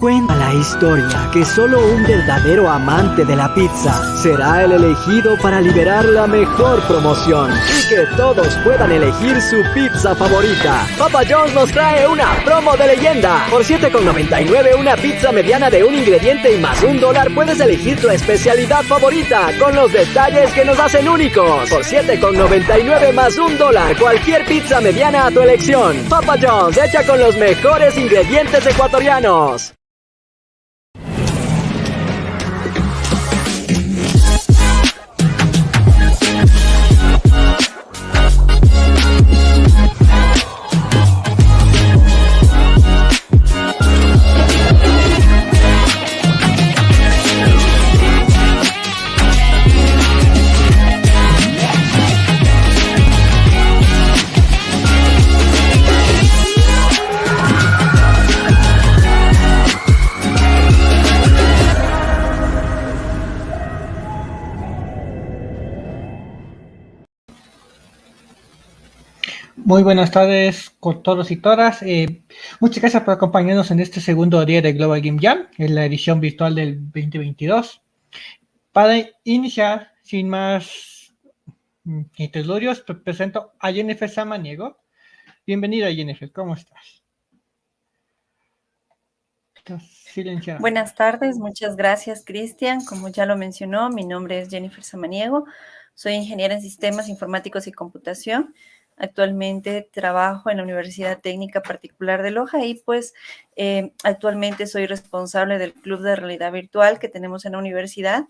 Cuenta la historia que solo un verdadero amante de la pizza será el elegido para liberar la mejor promoción y que todos puedan elegir su pizza favorita. Papa John's nos trae una promo de leyenda. Por 7,99 una pizza mediana de un ingrediente y más un dólar puedes elegir tu especialidad favorita con los detalles que nos hacen únicos. Por 7,99 más un dólar cualquier pizza mediana a tu elección. Papa John's hecha con los mejores ingredientes ecuatorianos. Muy buenas tardes con todos y todas. Eh, muchas gracias por acompañarnos en este segundo día de Global Game Jam, en la edición virtual del 2022. Para iniciar, sin más interludios, presento a Jennifer Samaniego. Bienvenida, Jennifer, ¿cómo estás? Buenas tardes, muchas gracias, Cristian. Como ya lo mencionó, mi nombre es Jennifer Samaniego. Soy ingeniera en sistemas informáticos y computación Actualmente trabajo en la Universidad Técnica Particular de Loja y pues eh, actualmente soy responsable del Club de Realidad Virtual que tenemos en la universidad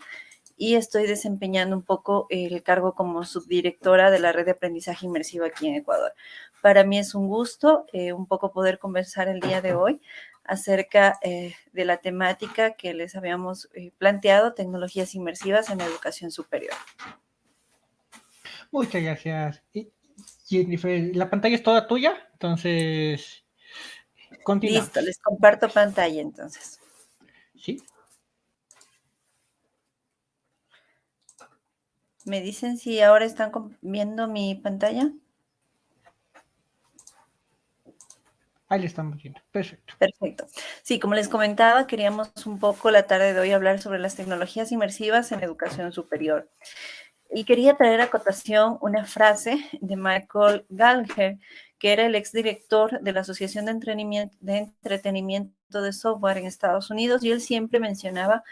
y estoy desempeñando un poco el cargo como subdirectora de la red de aprendizaje inmersivo aquí en Ecuador. Para mí es un gusto eh, un poco poder conversar el día de hoy acerca eh, de la temática que les habíamos planteado, tecnologías inmersivas en la educación superior. Muchas gracias. Jennifer, la pantalla es toda tuya, entonces continúa. Listo, les comparto pantalla entonces. Sí. ¿Me dicen si ahora están viendo mi pantalla? Ahí le estamos viendo. Perfecto. Perfecto. Sí, como les comentaba, queríamos un poco la tarde de hoy hablar sobre las tecnologías inmersivas en educación superior. Y quería traer a cotación una frase de Michael Gallagher, que era el exdirector de la Asociación de Entretenimiento, de Software en Estados Unidos, y él siempre mencionaba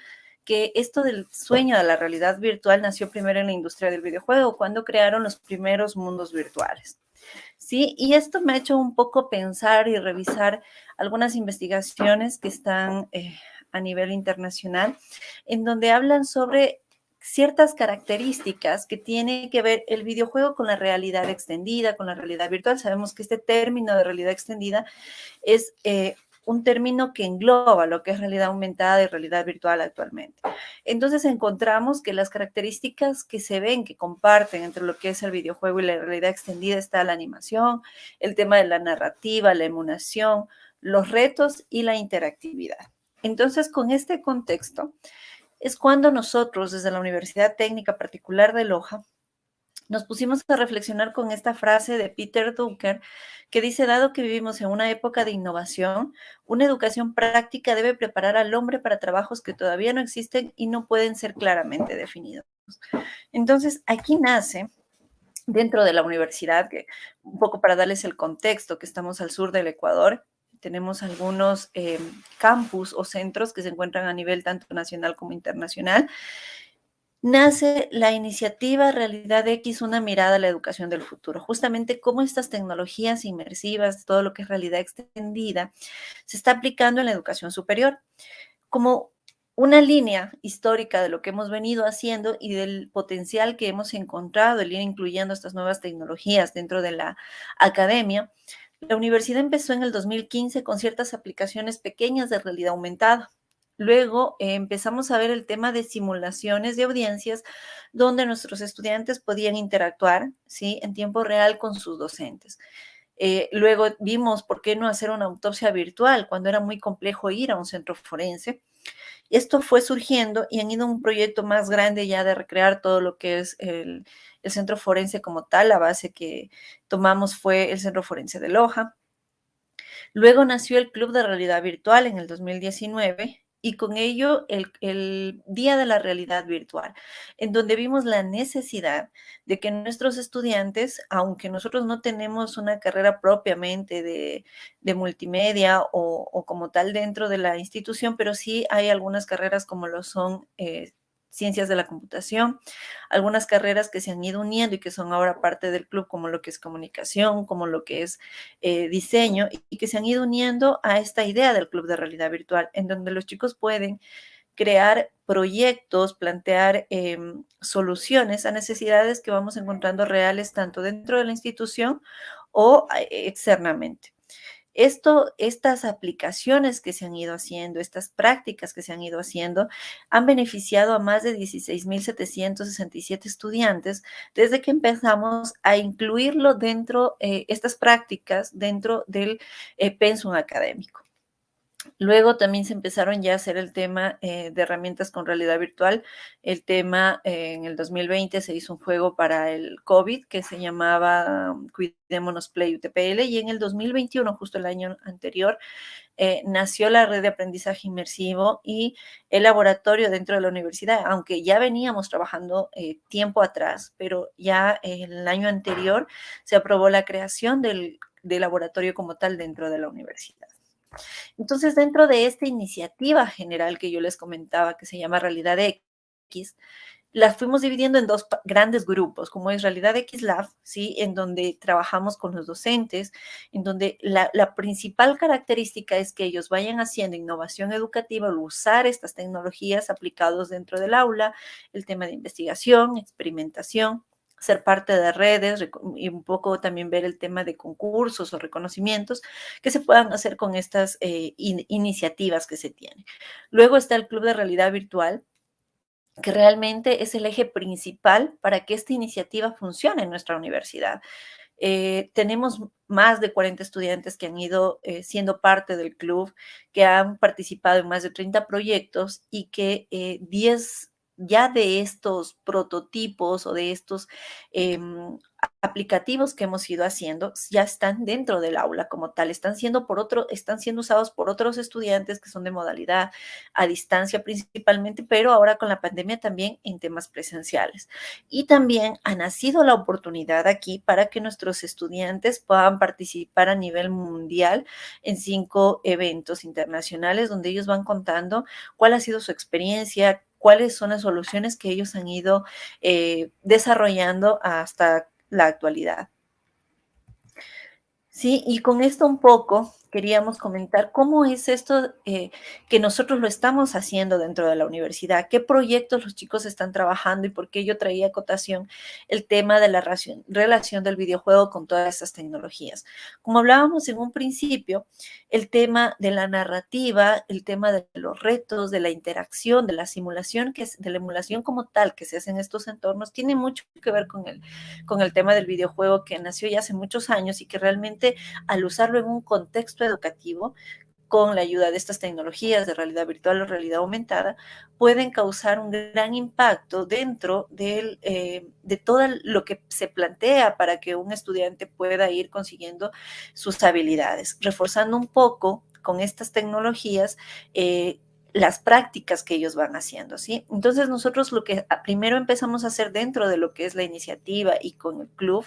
que esto del sueño de la realidad virtual nació primero en la industria del videojuego, cuando crearon los primeros mundos virtuales. Sí, y esto me ha hecho un poco pensar y revisar algunas investigaciones que están eh, a nivel internacional, en donde hablan sobre ciertas características que tiene que ver el videojuego con la realidad extendida, con la realidad virtual. Sabemos que este término de realidad extendida es eh, un término que engloba lo que es realidad aumentada y realidad virtual actualmente. Entonces encontramos que las características que se ven, que comparten entre lo que es el videojuego y la realidad extendida está la animación, el tema de la narrativa, la emulación, los retos y la interactividad. Entonces, con este contexto, es cuando nosotros, desde la Universidad Técnica Particular de Loja, nos pusimos a reflexionar con esta frase de Peter Drucker que dice, dado que vivimos en una época de innovación, una educación práctica debe preparar al hombre para trabajos que todavía no existen y no pueden ser claramente definidos. Entonces, aquí nace dentro de la universidad, un poco para darles el contexto, que estamos al sur del Ecuador, tenemos algunos eh, campus o centros que se encuentran a nivel tanto nacional como internacional. Nace la iniciativa Realidad X, una mirada a la educación del futuro. Justamente cómo estas tecnologías inmersivas, todo lo que es realidad extendida, se está aplicando en la educación superior. Como una línea histórica de lo que hemos venido haciendo y del potencial que hemos encontrado el ir incluyendo estas nuevas tecnologías dentro de la academia, la universidad empezó en el 2015 con ciertas aplicaciones pequeñas de realidad aumentada. Luego eh, empezamos a ver el tema de simulaciones de audiencias donde nuestros estudiantes podían interactuar ¿sí? en tiempo real con sus docentes. Eh, luego vimos por qué no hacer una autopsia virtual cuando era muy complejo ir a un centro forense. Esto fue surgiendo y han ido a un proyecto más grande ya de recrear todo lo que es el, el centro forense como tal. La base que tomamos fue el centro forense de Loja. Luego nació el Club de Realidad Virtual en el 2019 y con ello el, Día de la Realidad Virtual, en donde vimos la necesidad de que nuestros estudiantes, aunque nosotros no tenemos una carrera propiamente de, multimedia o, como tal dentro de la institución, pero sí hay algunas carreras como lo son eh, ciencias de la computación, algunas carreras que se han ido uniendo y que son ahora parte del club, como lo que es comunicación, como lo que es eh, diseño, y que se han ido uniendo a esta idea del club de realidad virtual, en donde los chicos pueden crear proyectos, plantear em, soluciones a necesidades que vamos encontrando reales tanto dentro de la institución o eh, externamente. Esto, estas aplicaciones que se han ido haciendo, estas prácticas que se han ido haciendo, han beneficiado a más de 16.767 estudiantes desde que empezamos a incluirlo dentro, eh, estas prácticas dentro del eh, pensum académico. Luego también se empezaron ya a hacer el tema eh, de herramientas con realidad virtual. El tema eh, en el 2020 se hizo un juego para el COVID que se llamaba um, Cuidémonos Play UTPL y en el 2021, justo el año anterior, eh, nació la red de aprendizaje inmersivo y el laboratorio dentro de la universidad, aunque ya veníamos trabajando tiempo atrás, pero ya el año anterior se aprobó la creación del laboratorio como tal dentro de la universidad. Entonces, dentro de esta iniciativa general que yo les comentaba, que se llama Realidad X, las fuimos dividiendo en dos grandes grupos, como es Realidad X Lab, ¿sí? en donde trabajamos con los docentes, en donde la, principal característica es que ellos vayan haciendo innovación educativa al usar estas tecnologías aplicados dentro del aula, el tema de investigación, experimentación, ser parte de redes y un poco también ver el tema de concursos o reconocimientos que se puedan hacer con estas eh, iniciativas que se tienen. Luego está el Club de Realidad Virtual, que realmente es el eje principal para que esta iniciativa funcione en nuestra universidad. Eh, tenemos más de 40 estudiantes que han ido eh, siendo parte del club, que han participado en más de 30 proyectos y que 10 ya de estos prototipos o de estos em, aplicativos que hemos ido haciendo ya están dentro del aula como tal, están siendo por otro, están siendo usados por otros estudiantes que son de modalidad a distancia principalmente, pero ahora con la pandemia también en temas presenciales. Y también ha nacido la oportunidad aquí para que nuestros estudiantes puedan participar a nivel mundial en cinco eventos internacionales donde ellos van contando cuál ha sido su experiencia, cuáles son las soluciones que ellos han ido eh, desarrollando hasta la actualidad. Sí, y con esto un poco queríamos comentar cómo es esto eh, que nosotros lo estamos haciendo dentro de la universidad, qué proyectos los chicos están trabajando y por qué yo traía acotación el tema de la relación del videojuego con todas estas tecnologías. Como hablábamos en un principio, el tema de la narrativa, el tema de los retos, de la interacción, de la simulación, que es, de la emulación como tal que se hace en estos entornos, tiene mucho que ver con el, con el tema del videojuego que nació ya hace muchos años y que realmente al usarlo en un contexto educativo con la ayuda de estas tecnologías de realidad virtual o realidad aumentada, pueden causar un gran impacto dentro eh, de todo lo que se plantea para que un estudiante pueda ir consiguiendo sus habilidades, reforzando un poco con estas tecnologías eh, las prácticas que ellos van haciendo, ¿sí? Entonces nosotros lo que primero empezamos a hacer dentro de lo que es la iniciativa y con el club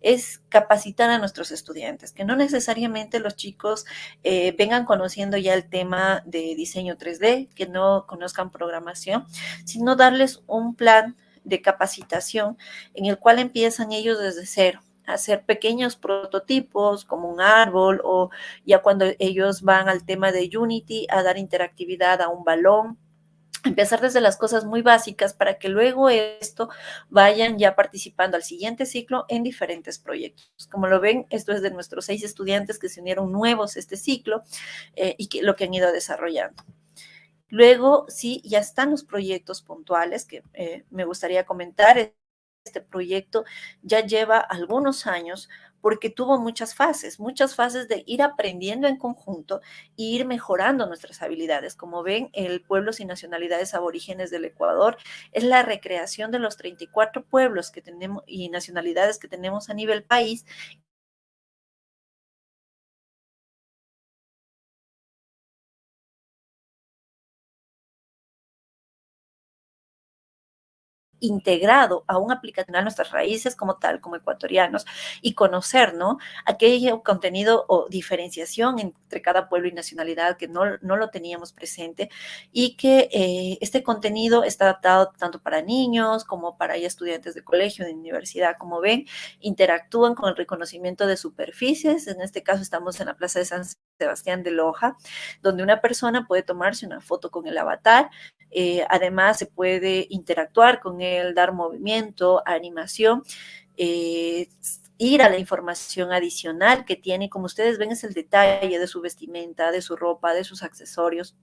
es capacitar a nuestros estudiantes, que no necesariamente los chicos eh, vengan conociendo ya el tema de diseño 3D, que no conozcan programación, sino darles un plan de capacitación en el cual empiezan ellos desde cero hacer pequeños prototipos como un árbol o ya cuando ellos van al tema de Unity a dar interactividad a un balón, empezar desde las cosas muy básicas para que luego esto vayan ya participando al siguiente ciclo en diferentes proyectos. Como lo ven, esto es de nuestros seis estudiantes que se unieron nuevos este ciclo eh, y que, lo que han ido desarrollando. Luego, sí, ya están los proyectos puntuales que eh, me gustaría comentar este proyecto ya lleva algunos años porque tuvo muchas fases, muchas fases de ir aprendiendo en conjunto e ir mejorando nuestras habilidades. Como ven, el Pueblos y Nacionalidades Aborígenes del Ecuador es la recreación de los 34 pueblos que tenemos y nacionalidades que tenemos a nivel país integrado a un aplicativo a nuestras raíces como tal, como ecuatorianos, y conocer, ¿no? Aquello contenido o diferenciación entre cada pueblo y nacionalidad que no, no lo teníamos presente y que eh, este contenido está adaptado tanto para niños como para estudiantes de colegio, de universidad, como ven, interactúan con el reconocimiento de superficies, en este caso estamos en la Plaza de San Sebastián de Loja, donde una persona puede tomarse una foto con el avatar, eh, además se puede interactuar con él, dar movimiento, animación, eh, ir a la información adicional que tiene, como ustedes ven es el detalle de su vestimenta, de su ropa, de sus accesorios,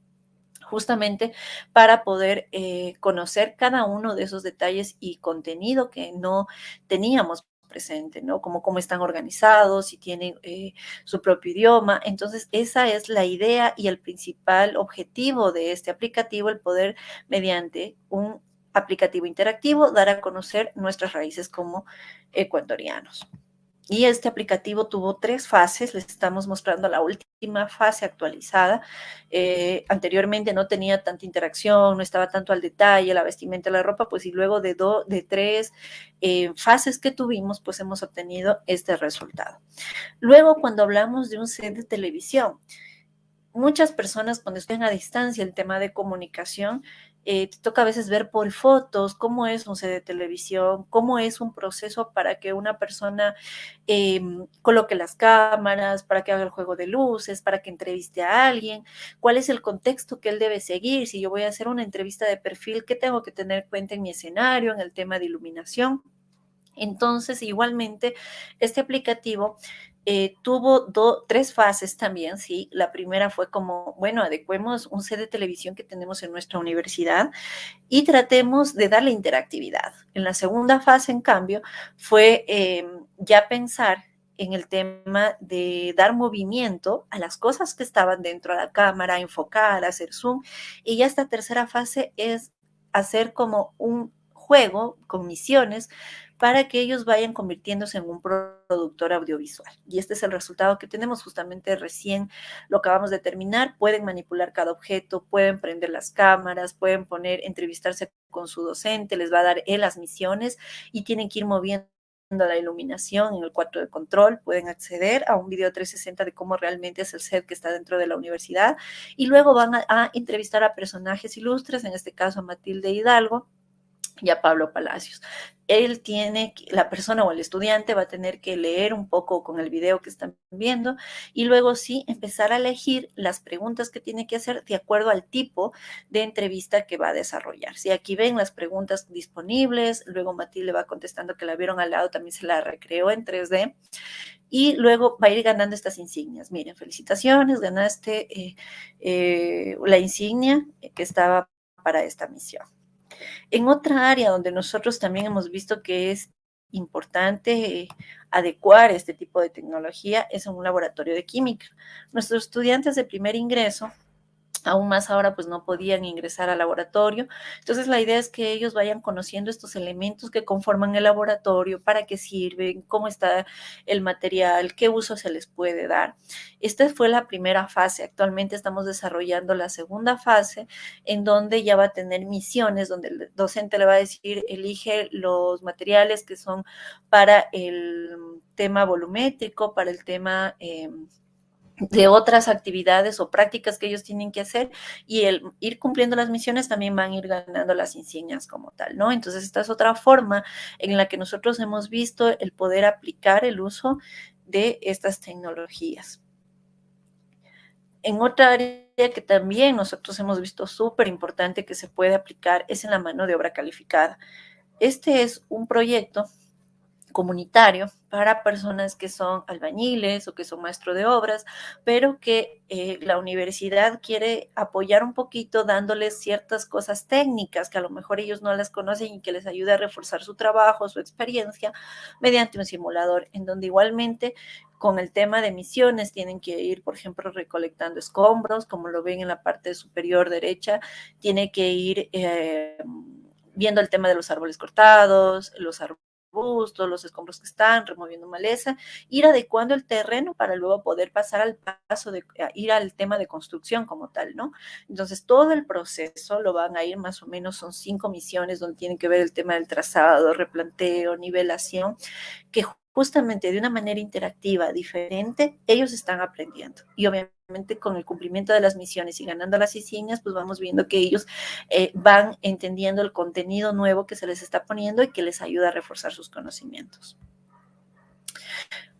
justamente para poder eh, conocer cada uno de esos detalles y contenido que no teníamos presente, ¿no? Como cómo están organizados, si tienen eh, su propio idioma. Entonces, esa es la idea y el principal objetivo de este aplicativo, el poder, mediante un aplicativo interactivo, dar a conocer nuestras raíces como ecuatorianos. Y este aplicativo tuvo tres fases, les estamos mostrando la última fase actualizada. Eh, anteriormente no tenía tanta interacción, no estaba tanto al detalle, la vestimenta, la ropa, pues y luego de, de tres eh, fases que tuvimos, pues hemos obtenido este resultado. Luego, cuando hablamos de un set de televisión, muchas personas cuando estén a distancia el tema de comunicación, eh, te toca a veces ver por fotos cómo es un set de televisión, cómo es un proceso para que una persona em, coloque las cámaras, para que haga el juego de luces, para que entreviste a alguien, cuál es el contexto que él debe seguir. Si yo voy a hacer una entrevista de perfil, ¿qué tengo que tener en cuenta en mi escenario, en el tema de iluminación? Entonces, igualmente, este aplicativo eh, tuvo tres fases también, ¿sí? La primera fue como, bueno, adecuemos un set de televisión que tenemos en nuestra universidad y tratemos de darle interactividad. En la segunda fase, en cambio, fue em, ya pensar en el tema de dar movimiento a las cosas que estaban dentro de la cámara, enfocar, hacer zoom. Y ya esta tercera fase es hacer como un juego con misiones para que ellos vayan convirtiéndose en un productor audiovisual. Y este es el resultado que tenemos justamente recién, lo acabamos de terminar. Pueden manipular cada objeto, pueden prender las cámaras, pueden poner, entrevistarse con su docente, les va a dar él las misiones y tienen que ir moviendo la iluminación en el cuarto de control, pueden acceder a un video 360 de cómo realmente es el set que está dentro de la universidad y luego van a, a entrevistar a personajes ilustres, en este caso a Matilde Hidalgo, y a Pablo Palacios. Él tiene, la persona o el estudiante va a tener que leer un poco con el video que están viendo y luego sí empezar a elegir las preguntas que tiene que hacer de acuerdo al tipo de entrevista que va a desarrollar. Si aquí ven las preguntas disponibles, luego Matilde va contestando que la vieron al lado, también se la recreó en 3D y luego va a ir ganando estas insignias. Miren, felicitaciones, ganaste eh, eh, la insignia que estaba para esta misión. En otra área donde nosotros también hemos visto que es importante adecuar este tipo de tecnología es en un laboratorio de química. Nuestros estudiantes de primer ingreso aún más ahora pues no podían ingresar al laboratorio. Entonces la idea es que ellos vayan conociendo estos elementos que conforman el laboratorio, para qué sirven, cómo está el material, qué uso se les puede dar. Esta fue la primera fase. Actualmente estamos desarrollando la segunda fase en donde ya va a tener misiones, donde el docente le va a decir, elige los materiales que son para el tema volumétrico, para el tema... Eh, de otras actividades o prácticas que ellos tienen que hacer y el ir cumpliendo las misiones también van a ir ganando las insignias como tal, ¿no? Entonces, esta es otra forma en la que nosotros hemos visto el poder aplicar el uso de estas tecnologías. En otra área que también nosotros hemos visto súper importante que se puede aplicar es en la mano de obra calificada. Este es un proyecto comunitario para personas que son albañiles o que son maestro de obras, pero que eh, la universidad quiere apoyar un poquito dándoles ciertas cosas técnicas que a lo mejor ellos no las conocen y que les ayude a reforzar su trabajo, su experiencia, mediante un simulador, en donde igualmente con el tema de misiones tienen que ir, por ejemplo, recolectando escombros, como lo ven en la parte superior derecha, tiene que ir... Eh, viendo el tema de los árboles cortados, los árboles arbustos, los escombros que están, removiendo maleza, ir adecuando el terreno para luego poder pasar al paso de ir al tema de construcción como tal, ¿no? Entonces, todo el proceso lo van a ir más o menos, son cinco misiones donde tienen que ver el tema del trazado, replanteo, nivelación, que justamente de una manera interactiva, diferente, ellos están aprendiendo. Y obviamente con el cumplimiento de las misiones y ganando las insignias, pues vamos viendo que ellos eh, van entendiendo el contenido nuevo que se les está poniendo y que les ayuda a reforzar sus conocimientos.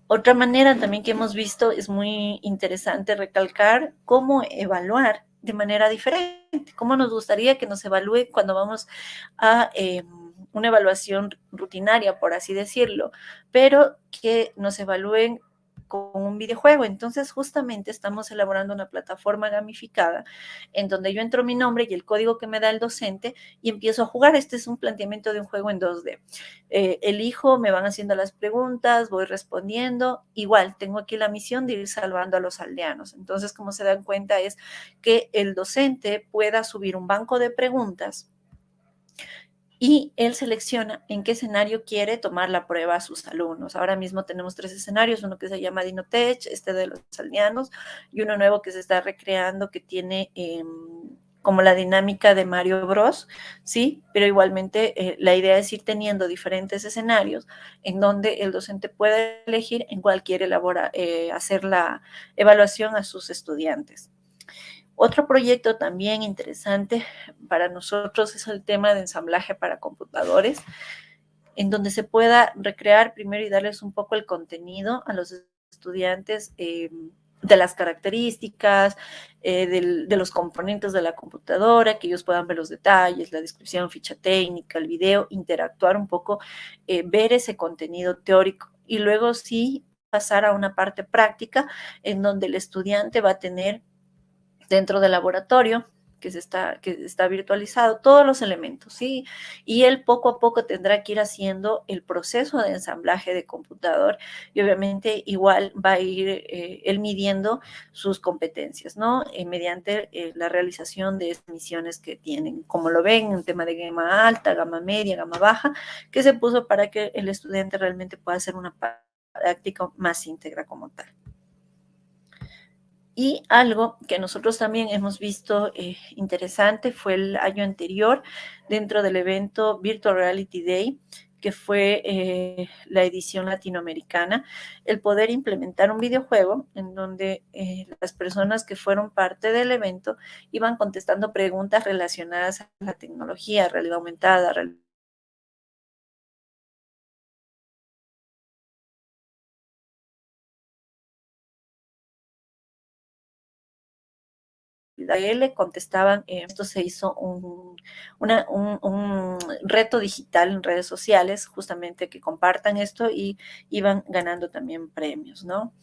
Otra manera también que hemos visto es muy interesante recalcar cómo evaluar de manera diferente, cómo nos gustaría que nos evalúe cuando vamos a... Em, una evaluación rutinaria, por así decirlo, pero que nos evalúen con un videojuego. Entonces, justamente estamos elaborando una plataforma gamificada en donde yo entro mi nombre y el código que me da el docente y empiezo a jugar. Este es un planteamiento de un juego en 2D. Eh, elijo, me van haciendo las preguntas, voy respondiendo. Igual, tengo aquí la misión de ir salvando a los aldeanos. Entonces, como se dan cuenta, es que el docente pueda subir un banco de preguntas y él selecciona en qué escenario quiere tomar la prueba a sus alumnos. Ahora mismo tenemos tres escenarios, uno que se llama Dinotech, este de los aldeanos, y uno nuevo que se está recreando que tiene em, como la dinámica de Mario Bros, ¿sí? Pero igualmente eh, la idea es ir teniendo diferentes escenarios en donde el docente puede elegir en cuál quiere elabora, eh, hacer la evaluación a sus estudiantes. Otro proyecto también interesante para nosotros es el tema de ensamblaje para computadores, en donde se pueda recrear primero y darles un poco el contenido a los estudiantes eh, de las características, eh, de los componentes de la computadora, que ellos puedan ver los detalles, la descripción, ficha técnica, el video, interactuar un poco, eh, ver ese contenido teórico. Y luego sí pasar a una parte práctica en donde el estudiante va a tener dentro del laboratorio que, se está, que está virtualizado, todos los elementos, ¿sí? Y él poco a poco tendrá que ir haciendo el proceso de ensamblaje de computador y obviamente igual va a ir eh, él midiendo sus competencias, ¿no? Eh, mediante eh, la realización de misiones que tienen, como lo ven, en tema de gama alta, gama media, gama baja, que se puso para que el estudiante realmente pueda hacer una práctica más íntegra como tal. Y algo que nosotros también hemos visto eh, interesante fue el año anterior dentro del evento Virtual Reality Day, que fue eh, la edición latinoamericana, el poder implementar un videojuego en donde eh, las personas que fueron parte del evento iban contestando preguntas relacionadas a la tecnología, realidad aumentada, realidad contestaban, eh, esto se hizo un, un, reto digital en redes sociales, justamente que compartan esto y iban ganando también premios, ¿no?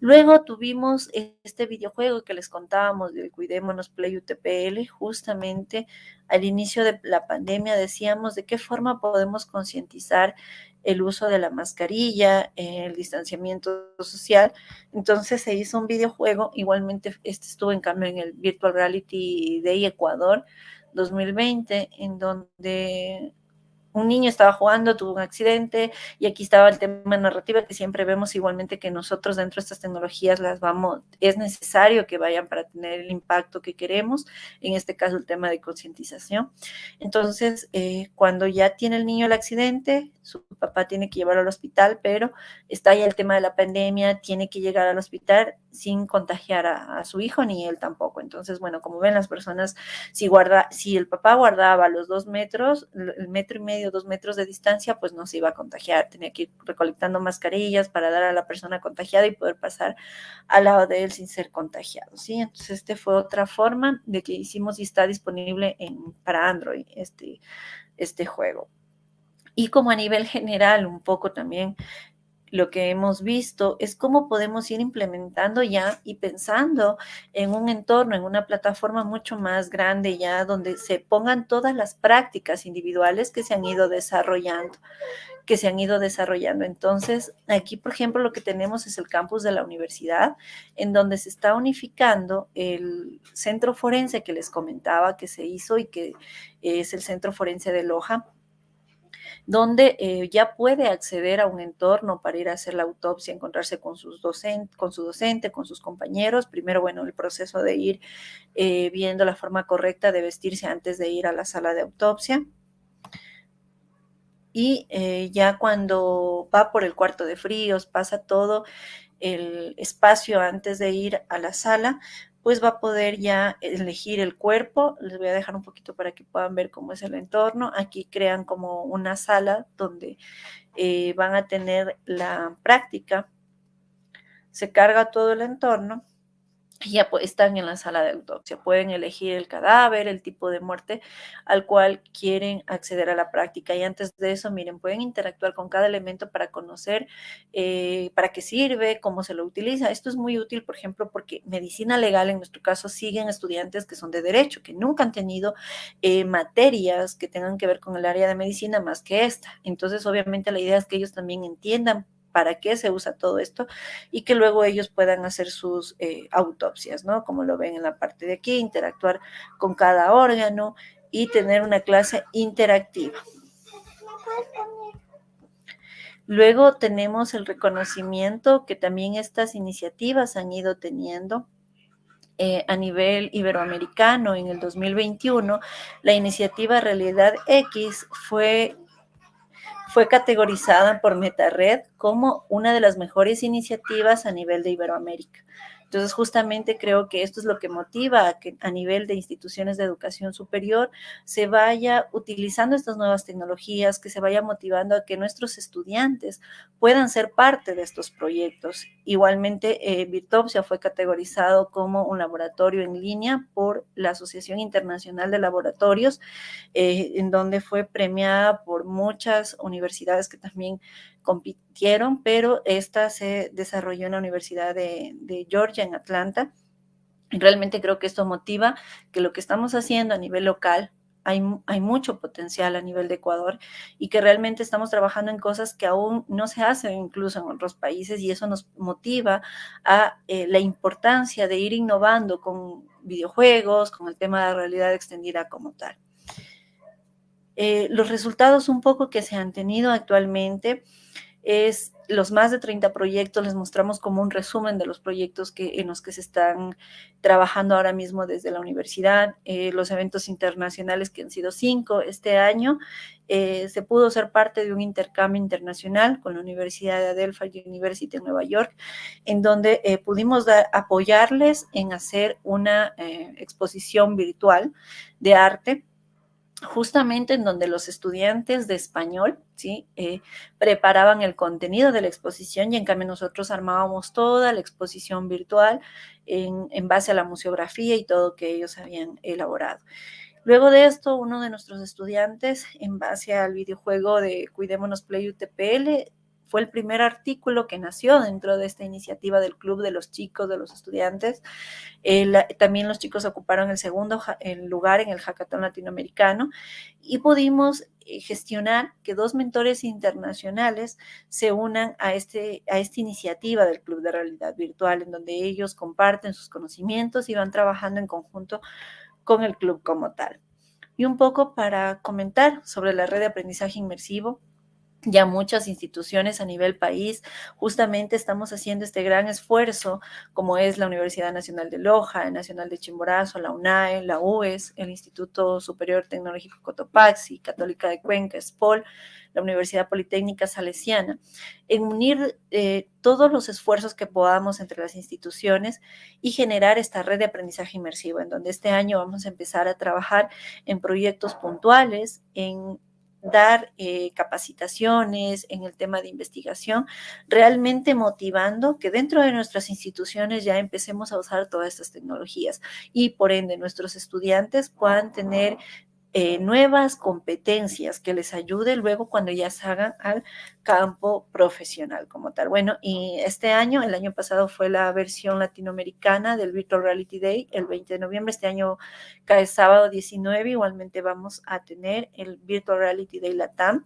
Luego tuvimos este videojuego que les contábamos del Cuidémonos Play UTPL, justamente al inicio de la pandemia decíamos de qué forma podemos concientizar el uso de la mascarilla, el distanciamiento social. Entonces se hizo un videojuego, igualmente este estuvo en cambio en el Virtual Reality Day Ecuador 2020, en donde un niño estaba jugando, tuvo un accidente y aquí estaba el tema narrativa que siempre vemos igualmente que nosotros dentro de estas tecnologías las vamos, es necesario que vayan para tener el impacto que queremos, en este caso el tema de concientización. Entonces, eh, cuando ya tiene el niño el accidente, su papá tiene que llevarlo al hospital, pero está ya el tema de la pandemia, tiene que llegar al hospital sin contagiar a, su hijo ni él tampoco. Entonces, bueno, como ven las personas, si, guarda, si el papá guardaba los dos metros, el metro y medio, dos metros de distancia, pues no se iba a contagiar. Tenía que ir recolectando mascarillas para dar a la persona contagiada y poder pasar al lado de él sin ser contagiado, ¿sí? Entonces, este fue otra forma de que hicimos y está disponible en, para Android este, este juego. Y como a nivel general, un poco también lo que hemos visto es cómo podemos ir implementando ya y pensando en un entorno, en una plataforma mucho más grande ya, donde se pongan todas las prácticas individuales que se han ido desarrollando, que se han ido desarrollando. Entonces, aquí, por ejemplo, lo que tenemos es el campus de la universidad, en donde se está unificando el centro forense que les comentaba que se hizo y que es el centro forense de Loja donde eh, ya puede acceder a un entorno para ir a hacer la autopsia, encontrarse con, sus con su docente, con sus compañeros. Primero, bueno, el proceso de ir eh, viendo la forma correcta de vestirse antes de ir a la sala de autopsia. Y eh, ya cuando va por el cuarto de fríos, pasa todo el espacio antes de ir a la sala, pues va a poder ya elegir el cuerpo. Les voy a dejar un poquito para que puedan ver cómo es el entorno. Aquí crean como una sala donde eh, van a tener la práctica. Se carga todo el entorno ya están en la sala de autopsia. Pueden elegir el cadáver, el tipo de muerte al cual quieren acceder a la práctica. Y antes de eso, miren, pueden interactuar con cada elemento para conocer eh, para qué sirve, cómo se lo utiliza. Esto es muy útil, por ejemplo, porque medicina legal, en nuestro caso, siguen estudiantes que son de derecho, que nunca han tenido eh, materias que tengan que ver con el área de medicina más que esta. Entonces, obviamente, la idea es que ellos también entiendan para qué se usa todo esto y que luego ellos puedan hacer sus eh, autopsias, ¿no? Como lo ven en la parte de aquí, interactuar con cada órgano y tener una clase interactiva. Luego tenemos el reconocimiento que también estas iniciativas han ido teniendo eh, a nivel iberoamericano en el 2021. La iniciativa Realidad X fue fue categorizada por MetaRed como una de las mejores iniciativas a nivel de Iberoamérica. Entonces, justamente creo que esto es lo que motiva a que a nivel de instituciones de educación superior se vaya utilizando estas nuevas tecnologías, que se vaya motivando a que nuestros estudiantes puedan ser parte de estos proyectos. Igualmente, eh, fue categorizado como un laboratorio en línea por la Asociación Internacional de Laboratorios, eh, en donde fue premiada por muchas universidades que también compitieron, pero esta se desarrolló en la Universidad de, Georgia, en Atlanta. Realmente creo que esto motiva que lo que estamos haciendo a nivel local, hay, hay, mucho potencial a nivel de Ecuador y que realmente estamos trabajando en cosas que aún no se hacen incluso en otros países y eso nos motiva a eh, la importancia de ir innovando con videojuegos, con el tema de la realidad extendida como tal. Eh, los resultados un poco que se han tenido actualmente es los más de 30 proyectos, les mostramos como un resumen de los proyectos que, en los que se están trabajando ahora mismo desde la universidad, eh, los eventos internacionales que han sido cinco este año. Eh, se pudo ser parte de un intercambio internacional con la Universidad de Adelphi University en Nueva York, en donde eh, pudimos apoyarles en hacer una exposición virtual de arte justamente en donde los estudiantes de español ¿sí? Eh, preparaban el contenido de la exposición y en cambio nosotros armábamos toda la exposición virtual en, en base a la museografía y todo que ellos habían elaborado. Luego de esto, uno de nuestros estudiantes, en base al videojuego de Cuidémonos Play UTPL, fue el primer artículo que nació dentro de esta iniciativa del Club de los Chicos, de los Estudiantes. también los chicos ocuparon el segundo lugar en el hackathon latinoamericano y pudimos eh, gestionar que dos mentores internacionales se unan a, este, a esta iniciativa del Club de Realidad Virtual, en donde ellos comparten sus conocimientos y van trabajando en conjunto con el club como tal. Y un poco para comentar sobre la red de aprendizaje inmersivo, ya muchas instituciones a nivel país, justamente estamos haciendo este gran esfuerzo, como es la Universidad Nacional de Loja, el Nacional de Chimborazo, la UNAE, la UES, el Instituto Superior Tecnológico Cotopaxi, Católica de Cuenca, SPOL, la Universidad Politécnica Salesiana, en unir eh, todos los esfuerzos que podamos entre las instituciones y generar esta red de aprendizaje inmersivo, en donde este año vamos a empezar a trabajar en proyectos puntuales, en dar eh, capacitaciones en el tema de investigación, realmente motivando que dentro de nuestras instituciones ya empecemos a usar todas estas tecnologías y por ende nuestros estudiantes puedan tener eh, nuevas competencias que les ayude luego cuando ya salgan al campo profesional como tal. Bueno, y este año, el año pasado fue la versión latinoamericana del Virtual Reality Day, el 20 de noviembre, este año cae sábado 19, igualmente vamos a tener el Virtual Reality Day Latam.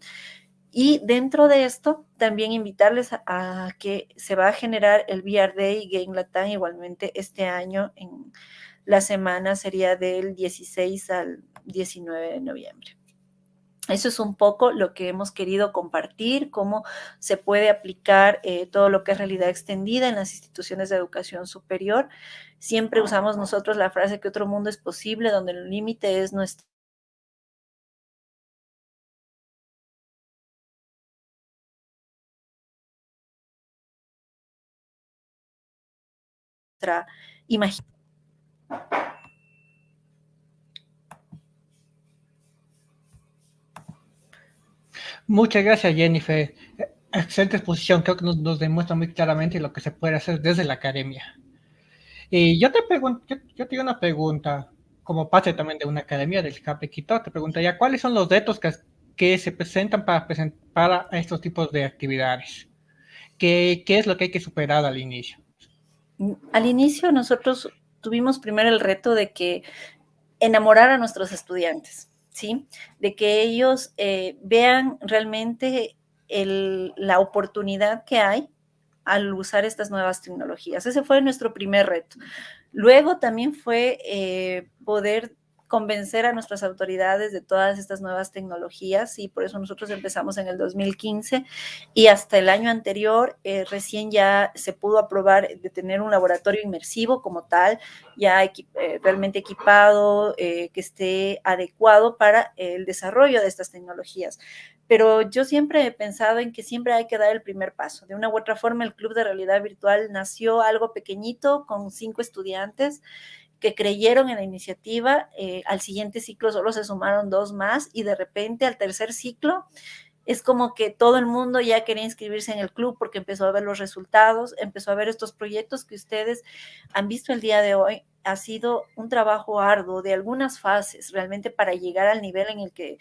Y dentro de esto, también invitarles a, a que se va a generar el VR Day Game Latam igualmente este año en la semana sería del 16 al 19 de noviembre. Eso es un poco lo que hemos querido compartir, cómo se puede aplicar eh, todo lo que es realidad extendida en las instituciones de educación superior. Siempre usamos nosotros la frase que otro mundo es posible, donde el límite es nuestra imaginación. Muchas gracias, Jennifer. Excelente exposición, creo que nos, demuestra muy claramente lo que se puede hacer desde la academia. Y yo te pregunto, yo, tengo una pregunta, como parte también de una academia del CAP Quito, te preguntaría, ¿cuáles son los retos que, que se presentan para, para estos tipos de actividades? ¿Qué, ¿Qué es lo que hay que superar al inicio? Al inicio nosotros tuvimos primero el reto de que enamorar a nuestros estudiantes ¿sí? De que ellos eh, vean realmente la oportunidad que hay al usar estas nuevas tecnologías. Ese fue nuestro primer reto. Luego también fue eh, poder convencer a nuestras autoridades de todas estas nuevas tecnologías y por eso nosotros empezamos en el 2015 y hasta el año anterior eh, recién ya se pudo aprobar de tener un laboratorio inmersivo como tal, ya eh, realmente equipado, eh, que esté adecuado para el desarrollo de estas tecnologías. Pero yo siempre he pensado en que siempre hay que dar el primer paso. De una u otra forma, el Club de Realidad Virtual nació algo pequeñito con cinco estudiantes que creyeron en la iniciativa, eh, al siguiente ciclo solo se sumaron dos más y de repente al tercer ciclo es como que todo el mundo ya quería inscribirse en el club porque empezó a ver los resultados, empezó a ver estos proyectos que ustedes han visto el día de hoy. Ha sido un trabajo arduo de algunas fases realmente para llegar al nivel en el que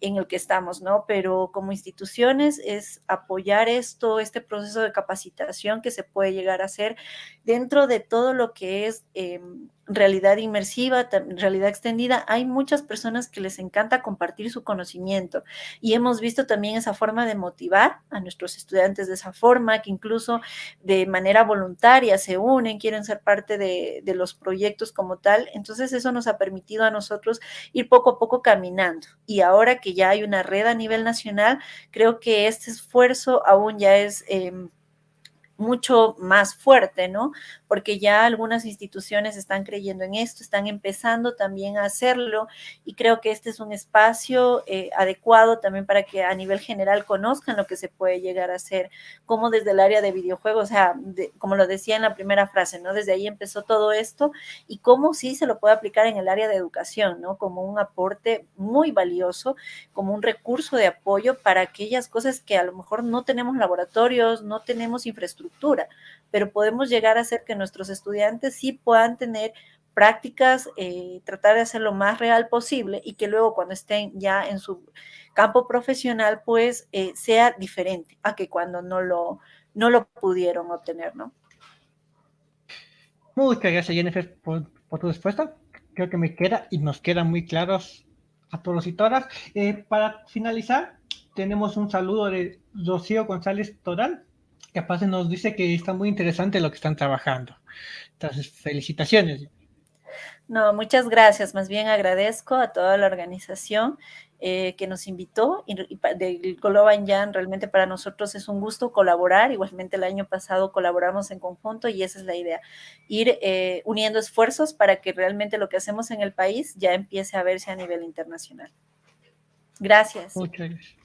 en el que estamos, ¿no? Pero como instituciones es apoyar esto, este proceso de capacitación que se puede llegar a hacer dentro de todo lo que es em, realidad inmersiva, realidad extendida. Hay muchas personas que les encanta compartir su conocimiento y hemos visto también esa forma de motivar a nuestros estudiantes de esa forma, que incluso de manera voluntaria se unen, quieren ser parte de los proyectos como tal. Entonces eso nos ha permitido a nosotros ir poco a poco caminando y ahora que ya hay una red a nivel nacional, creo que este esfuerzo aún ya es... Em, mucho más fuerte, ¿no? Porque ya algunas instituciones están creyendo en esto, están empezando también a hacerlo y creo que este es un espacio eh, adecuado también para que a nivel general conozcan lo que se puede llegar a hacer, como desde el área de videojuegos, o sea, como lo decía en la primera frase, ¿no? Desde ahí empezó todo esto y cómo sí se lo puede aplicar en el área de educación, ¿no? Como un aporte muy valioso, como un recurso de apoyo para aquellas cosas que a lo mejor no tenemos laboratorios, no tenemos infraestructura pero podemos llegar a hacer que nuestros estudiantes sí puedan tener prácticas, eh, tratar de hacer lo más real posible y que luego cuando estén ya en su campo profesional, pues eh, sea diferente a que cuando no lo, no lo pudieron obtener, ¿no? Muchas gracias, Jennifer, por, tu respuesta. Creo que me queda y nos quedan muy claros a todos y todas. Eh, para finalizar, tenemos un saludo de Rocío González Toral, capaz nos dice que está muy interesante lo que están trabajando. Entonces, felicitaciones. No, muchas gracias. Más bien agradezco a toda la organización eh, que nos invitó y, del Global Jan. Realmente para nosotros es un gusto colaborar. Igualmente el año pasado colaboramos en conjunto y esa es la idea. Ir eh, uniendo esfuerzos para que realmente lo que hacemos en el país ya empiece a verse a nivel internacional. Gracias. Muchas gracias.